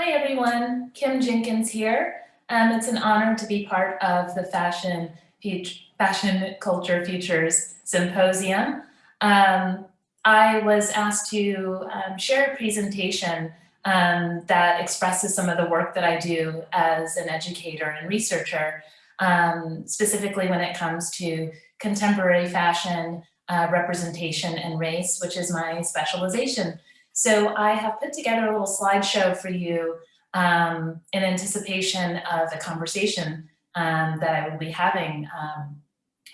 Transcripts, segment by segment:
Hi everyone, Kim Jenkins here. Um, it's an honor to be part of the Fashion, Fashion Culture Futures Symposium. Um, I was asked to um, share a presentation um, that expresses some of the work that I do as an educator and researcher, um, specifically when it comes to contemporary fashion, uh, representation and race, which is my specialization. So I have put together a little slideshow for you um, in anticipation of the conversation um, that I will be having um,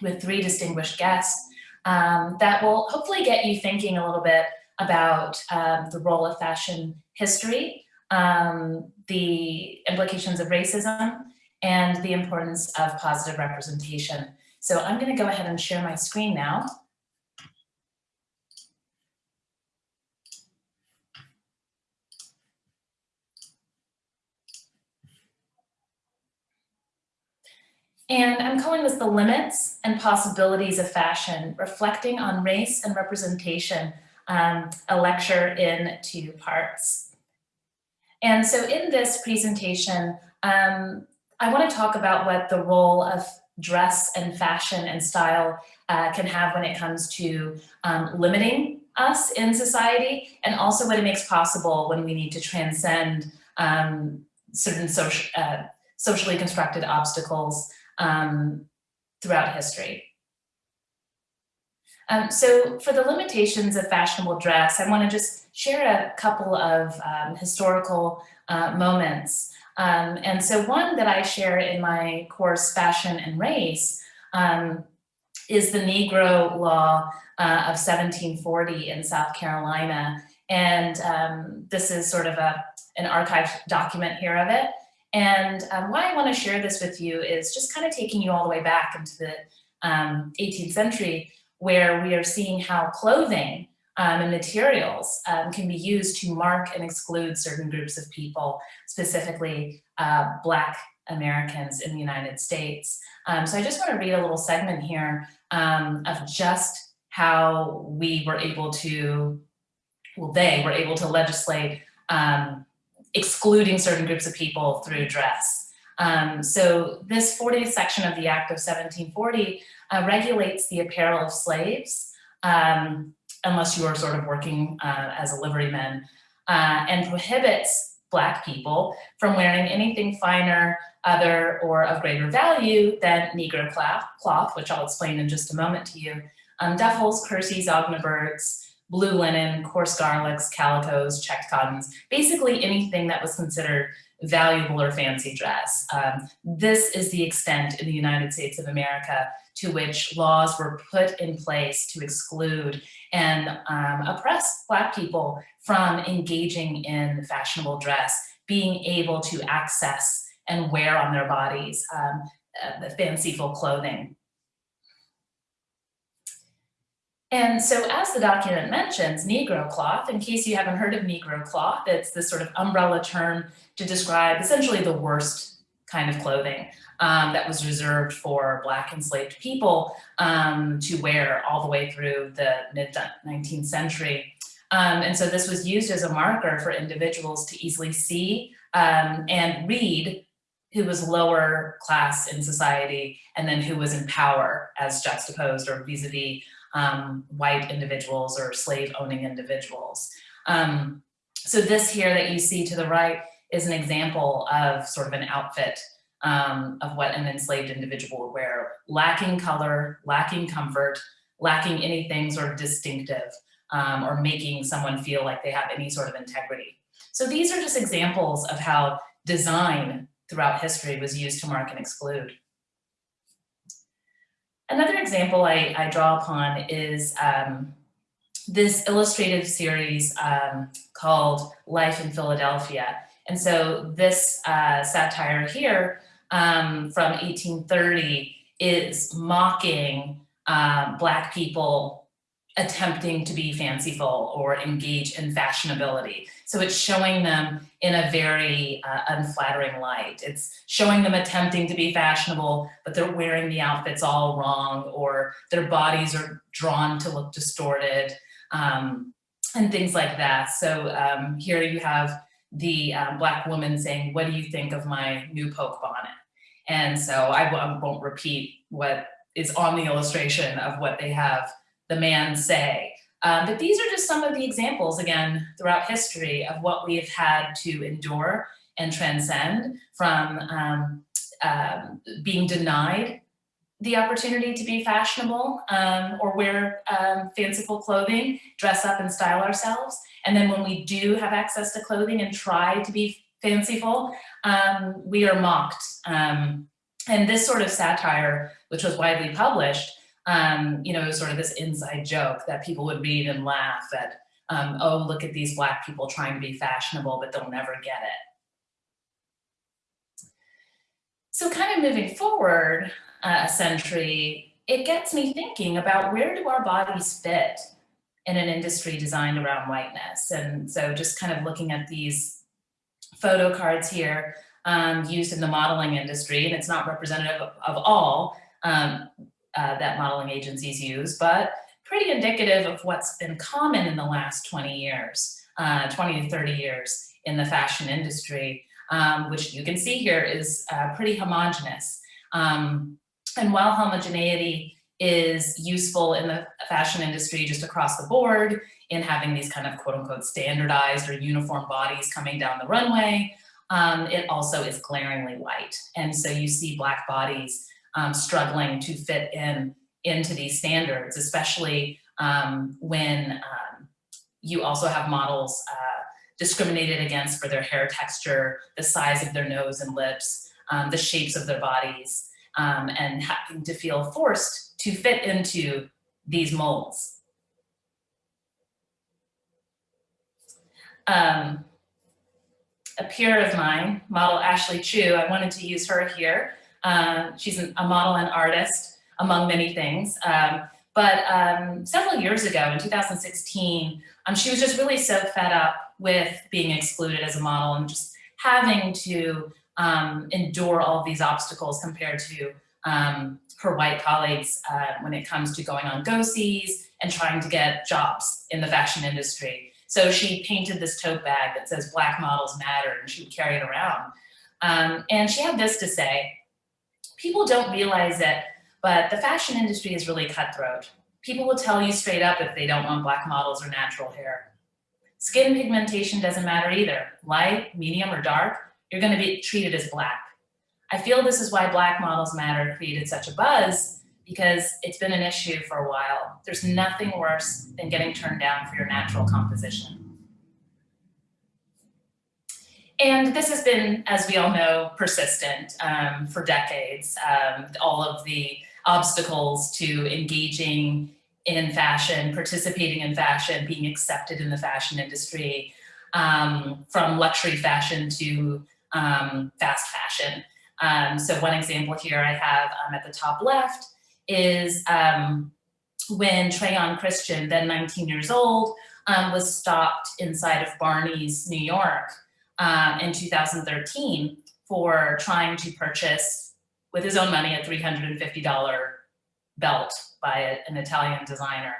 with three distinguished guests um, that will hopefully get you thinking a little bit about um, the role of fashion history, um, the implications of racism, and the importance of positive representation. So I'm gonna go ahead and share my screen now. And I'm calling this the limits and possibilities of fashion, reflecting on race and representation, um, a lecture in two parts. And so in this presentation, um, I wanna talk about what the role of dress and fashion and style uh, can have when it comes to um, limiting us in society and also what it makes possible when we need to transcend um, certain social, uh, socially constructed obstacles um, throughout history. Um, so for the limitations of fashionable dress, I want to just share a couple of um, historical uh, moments. Um, and so one that I share in my course, Fashion and Race, um, is the Negro Law uh, of 1740 in South Carolina. And um, this is sort of a, an archived document here of it. And um, why I want to share this with you is just kind of taking you all the way back into the um, 18th century, where we are seeing how clothing um, and materials um, can be used to mark and exclude certain groups of people, specifically uh, Black Americans in the United States. Um, so I just want to read a little segment here um, of just how we were able to, well, they were able to legislate um, excluding certain groups of people through dress. Um, so this 40th section of the Act of 1740 uh, regulates the apparel of slaves, um, unless you are sort of working uh, as a liveryman, uh, and prohibits Black people from wearing anything finer, other, or of greater value than Negro cloth, which I'll explain in just a moment to you, um, duffels, kerseys, osnaburgs, blue linen, coarse garlics, calicos, checked cottons, basically anything that was considered valuable or fancy dress. Um, this is the extent in the United States of America to which laws were put in place to exclude and um, oppress Black people from engaging in fashionable dress, being able to access and wear on their bodies um, uh, the fanciful clothing. And so as the document mentions, Negro cloth, in case you haven't heard of Negro cloth, it's this sort of umbrella term to describe essentially the worst kind of clothing um, that was reserved for Black enslaved people um, to wear all the way through the mid 19th century. Um, and so this was used as a marker for individuals to easily see um, and read who was lower class in society and then who was in power as juxtaposed or vis-a-vis -vis, um, white individuals or slave owning individuals. Um, so this here that you see to the right is an example of sort of an outfit um, of what an enslaved individual would wear, lacking color, lacking comfort, lacking anything sort of distinctive um, or making someone feel like they have any sort of integrity. So these are just examples of how design throughout history was used to mark and exclude. Another example I, I draw upon is um, this illustrative series um, called Life in Philadelphia. And so this uh, satire here um, from 1830 is mocking um, Black people attempting to be fanciful or engage in fashionability. So it's showing them in a very uh, unflattering light. It's showing them attempting to be fashionable, but they're wearing the outfits all wrong or their bodies are drawn to look distorted um, and things like that. So um, here you have the um, black woman saying, what do you think of my new poke bonnet? And so I won't repeat what is on the illustration of what they have the man say. Um, but these are just some of the examples, again, throughout history of what we've had to endure and transcend from um, um, being denied the opportunity to be fashionable um, or wear um, fanciful clothing, dress up and style ourselves. And then when we do have access to clothing and try to be fanciful, um, we are mocked. And this sort of satire, which was widely published, um, you know, sort of this inside joke that people would read and laugh at, um, oh, look at these black people trying to be fashionable, but they'll never get it. So kind of moving forward uh, a century, it gets me thinking about where do our bodies fit in an industry designed around whiteness? And so just kind of looking at these photo cards here um, used in the modeling industry, and it's not representative of, of all um, uh, that modeling agencies use, but pretty indicative of what's been common in the last 20 years, uh, 20 to 30 years in the fashion industry um, which you can see here is uh, pretty homogenous. Um, and while homogeneity is useful in the fashion industry just across the board in having these kind of quote unquote standardized or uniform bodies coming down the runway, um, it also is glaringly white. And so you see black bodies um, struggling to fit in into these standards, especially um, when um, you also have models uh, discriminated against for their hair texture, the size of their nose and lips, um, the shapes of their bodies, um, and having to feel forced to fit into these molds. Um, a peer of mine, model Ashley Chew, I wanted to use her here. Uh, she's an, a model and artist, among many things. Um, but um, several years ago, in 2016, um, she was just really so fed up with being excluded as a model and just having to um, endure all these obstacles compared to um, her white colleagues uh, when it comes to going on go-sees and trying to get jobs in the fashion industry. So she painted this tote bag that says black models matter and she would carry it around. Um, and she had this to say, people don't realize it, but the fashion industry is really cutthroat. People will tell you straight up if they don't want black models or natural hair. Skin pigmentation doesn't matter either. Light, medium, or dark, you're gonna be treated as black. I feel this is why Black Models Matter created such a buzz because it's been an issue for a while. There's nothing worse than getting turned down for your natural composition. And this has been, as we all know, persistent um, for decades. Um, all of the obstacles to engaging in fashion, participating in fashion, being accepted in the fashion industry, um, from luxury fashion to um, fast fashion. Um, so one example here I have um, at the top left is when Trayon Christian, then 19 years old, was stopped inside of Barney's, New York in 2013 for trying to purchase with his own money a $350 belt by a, an Italian designer.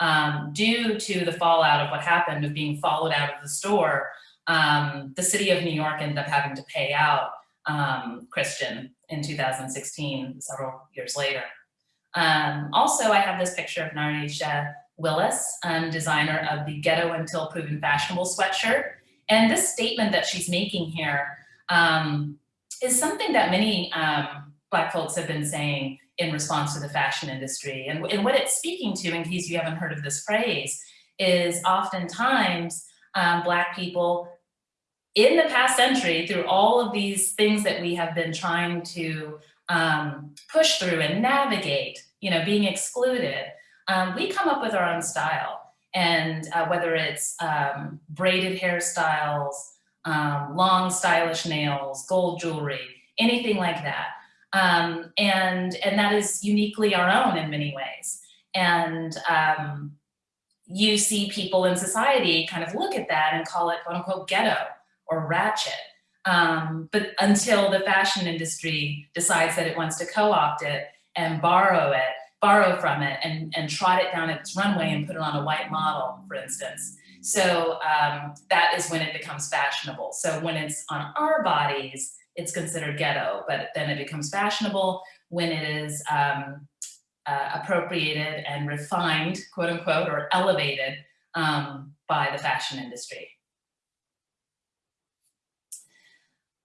Um, due to the fallout of what happened of being followed out of the store, um, the city of New York ended up having to pay out um, Christian in 2016, several years later. Um, also, I have this picture of Narisha Willis, um, designer of the Ghetto Until Proven Fashionable sweatshirt. And this statement that she's making here um, is something that many Black folks have been saying in response to the fashion industry. And, and what it's speaking to, in case you haven't heard of this phrase, is oftentimes um, Black people in the past century, through all of these things that we have been trying to um, push through and navigate, you know, being excluded, um, we come up with our own style. And uh, whether it's um, braided hairstyles, um, long stylish nails, gold jewelry, anything like that, um, and, and that is uniquely our own in many ways. And um, you see people in society kind of look at that and call it quote unquote ghetto or ratchet. Um, but until the fashion industry decides that it wants to co-opt it and borrow it, borrow from it and, and trot it down its runway and put it on a white model, for instance. So um, that is when it becomes fashionable. So when it's on our bodies, it's considered ghetto, but then it becomes fashionable when it is um, uh, appropriated and refined, quote unquote, or elevated um, by the fashion industry.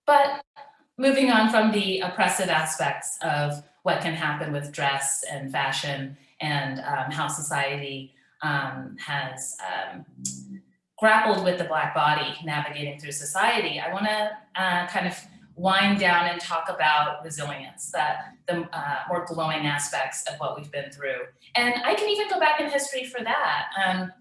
But moving on from the oppressive aspects of what can happen with dress and fashion and um, how society um, has um, grappled with the Black body navigating through society, I wanna uh, kind of wind down and talk about resilience, that the uh, more glowing aspects of what we've been through. And I can even go back in history for that. Um,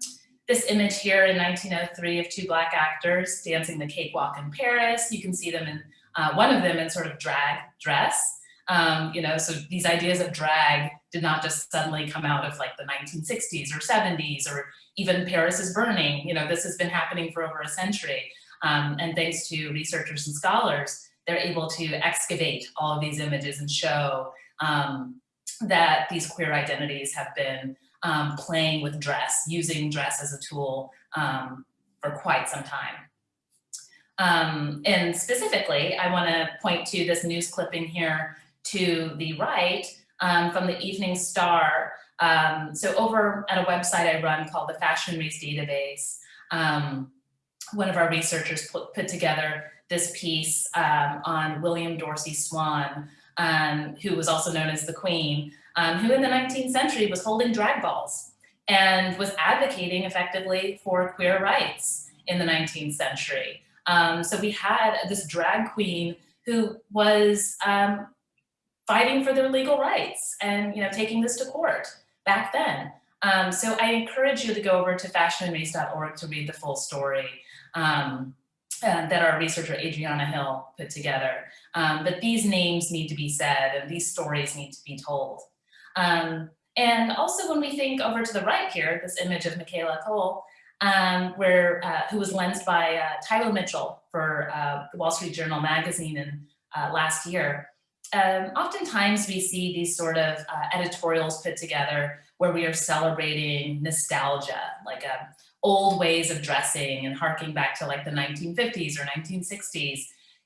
this image here in 1903 of two black actors dancing the cakewalk in Paris. You can see them in, uh, one of them in sort of drag dress. Um, you know, so these ideas of drag did not just suddenly come out of like the 1960s or 70s or even Paris is burning. You know, this has been happening for over a century. Um, and thanks to researchers and scholars, they're able to excavate all of these images and show um, that these queer identities have been um, playing with dress, using dress as a tool um, for quite some time. Um, and specifically, I wanna point to this news clipping here to the right um, from the Evening Star. Um, so over at a website I run called the Fashion Race Database, um, one of our researchers put, put together this piece um, on William Dorsey Swann, um, who was also known as the Queen, who in the 19th century was holding drag balls and was advocating effectively for queer rights in the 19th century. So we had this drag queen who was fighting for their legal rights and you know taking this to court back then. Um, so I encourage you to go over to fashionandrace.org to read the full story um, uh, that our researcher Adriana Hill put together. Um, but these names need to be said and these stories need to be told. Um, and also when we think over to the right here, this image of Michaela Coel, um, where, uh, who was lensed by uh, Tyler Mitchell for uh, the Wall Street Journal magazine in uh, last year um, oftentimes we see these sort of uh, editorials put together where we are celebrating nostalgia, like uh, old ways of dressing and harking back to like the 1950s or 1960s.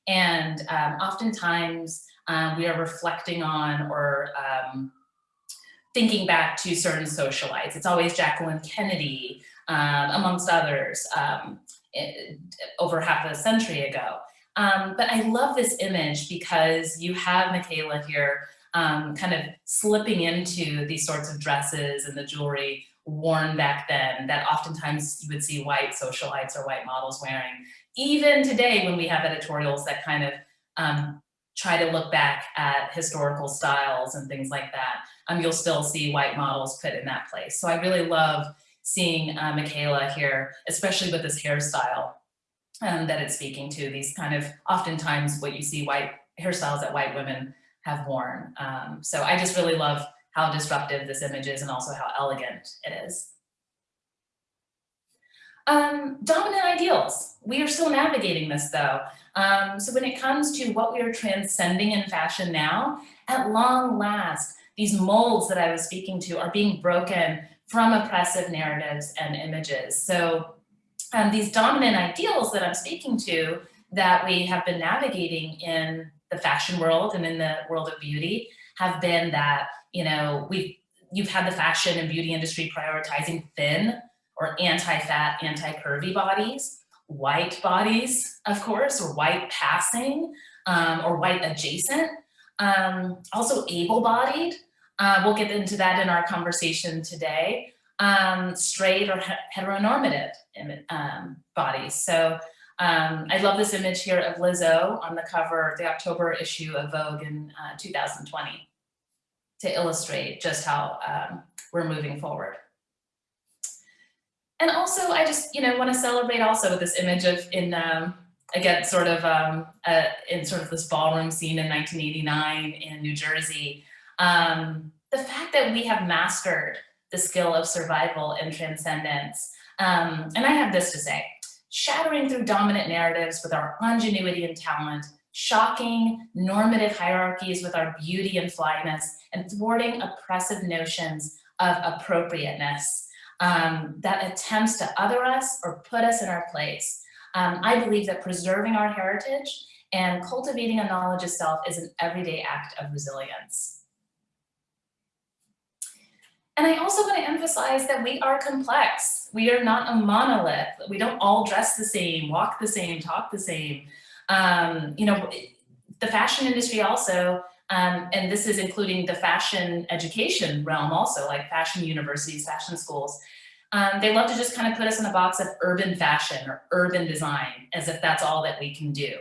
And um, oftentimes um, we are reflecting on or um, thinking back to certain socialites. It's always Jacqueline Kennedy, um, amongst others, um, it, over half a century ago. Um, but I love this image because you have Michaela here um, kind of slipping into these sorts of dresses and the jewelry worn back then that oftentimes you would see white socialites or white models wearing. Even today when we have editorials that kind of um, try to look back at historical styles and things like that, um, you'll still see white models put in that place. So I really love seeing uh, Michaela here, especially with this hairstyle um, that it's speaking to, these kind of oftentimes what you see white hairstyles that white women have worn. Um, so I just really love how disruptive this image is and also how elegant it is. Um, dominant ideals. We are still navigating this though. Um, so when it comes to what we are transcending in fashion now, at long last, these molds that I was speaking to are being broken from oppressive narratives and images. So um, these dominant ideals that I'm speaking to that we have been navigating in the fashion world and in the world of beauty have been that, you know, we've, you've had the fashion and beauty industry prioritizing thin or anti-fat, anti-curvy bodies, white bodies, of course, or white passing um, or white adjacent, um, also able-bodied. Uh, we'll get into that in our conversation today um, straight or heteronormative um, bodies. So um, I love this image here of Lizzo on the cover the October issue of Vogue in uh, 2020 to illustrate just how um, we're moving forward. And also, I just, you know, want to celebrate also with this image of in, um, again, sort of um, uh, in sort of this ballroom scene in 1989 in New Jersey, um, the fact that we have mastered the skill of survival and transcendence. Um, and I have this to say, shattering through dominant narratives with our ingenuity and talent, shocking normative hierarchies with our beauty and flyness, and thwarting oppressive notions of appropriateness um, that attempts to other us or put us in our place. Um, I believe that preserving our heritage and cultivating a knowledge of self is an everyday act of resilience. And I also want to emphasize that we are complex. We are not a monolith. We don't all dress the same, walk the same, talk the same. Um, you know, the fashion industry also, um, and this is including the fashion education realm also, like fashion universities, fashion schools, um, they love to just kind of put us in a box of urban fashion or urban design as if that's all that we can do.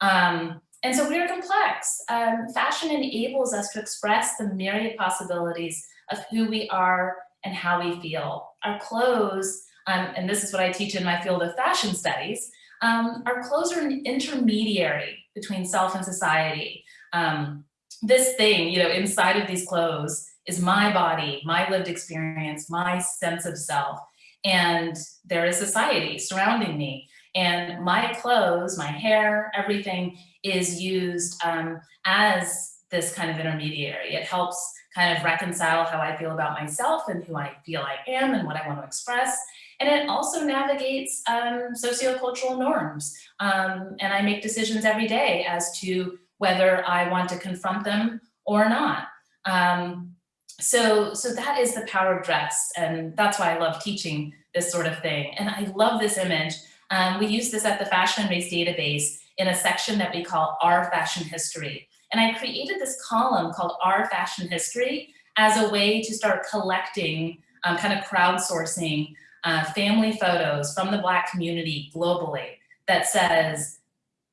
Um, and so we are complex. Um, fashion enables us to express the myriad possibilities of who we are and how we feel. Our clothes, um, and this is what I teach in my field of fashion studies, um, our clothes are an intermediary between self and society. Um, this thing, you know, inside of these clothes is my body, my lived experience, my sense of self. And there is society surrounding me. And my clothes, my hair, everything is used um, as this kind of intermediary. It helps kind of reconcile how I feel about myself and who I feel I am and what I want to express. And it also navigates um, sociocultural norms. Um, and I make decisions every day as to whether I want to confront them or not. Um, so, so that is the power of dress. And that's why I love teaching this sort of thing. And I love this image. Um, we use this at the Fashion Race database in a section that we call Our Fashion History. And I created this column called Our Fashion History as a way to start collecting, um, kind of crowdsourcing uh, family photos from the Black community globally that says,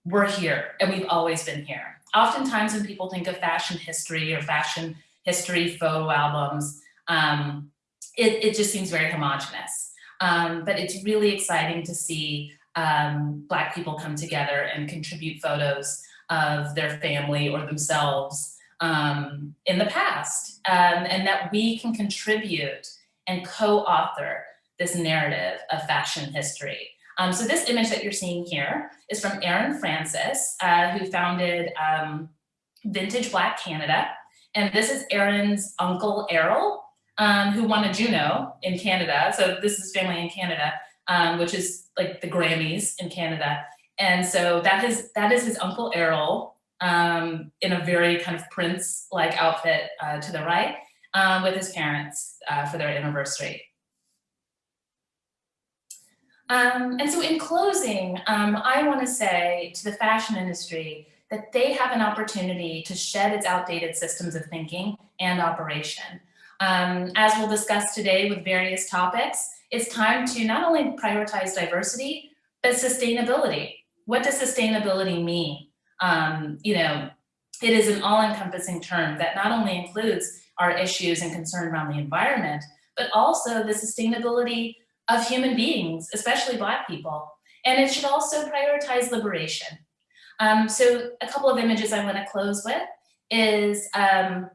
we're here and we've always been here. Oftentimes when people think of fashion history or fashion history photo albums, um, it, it, just seems very homogenous. Um, but it's really exciting to see um, Black people come together and contribute photos of their family or themselves um, in the past, um, and that we can contribute and co-author this narrative of fashion history. Um, so this image that you're seeing here is from Erin Francis, uh, who founded um, Vintage Black Canada. And this is Erin's uncle Errol, um, who won a Juno in Canada. So this is family in Canada, um, which is like the Grammys in Canada. And so that is, that is his uncle Errol um, in a very kind of prince-like outfit uh, to the right um, with his parents uh, for their anniversary. Um, and so in closing, um, I wanna say to the fashion industry that they have an opportunity to shed its outdated systems of thinking and operation. Um, as we'll discuss today with various topics, it's time to not only prioritize diversity, but sustainability. What does sustainability mean? Um, you know, it is an all-encompassing term that not only includes our issues and concern around the environment, but also the sustainability of human beings, especially Black people. And it should also prioritize liberation. Um, so a couple of images I want to close with is um,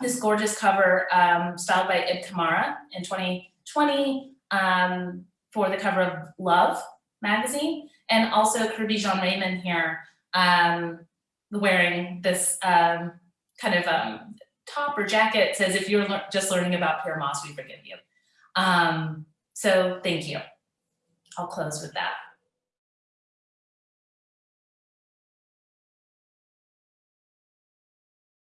this gorgeous cover um, styled by Ib Kamara in 2020 um, for the cover of Love magazine and also Kerby Jean Raymond here um, wearing this um, kind of um, top or jacket says, if you're le just learning about Pyer Moss, we forgive you. Um, so thank you. I'll close with that.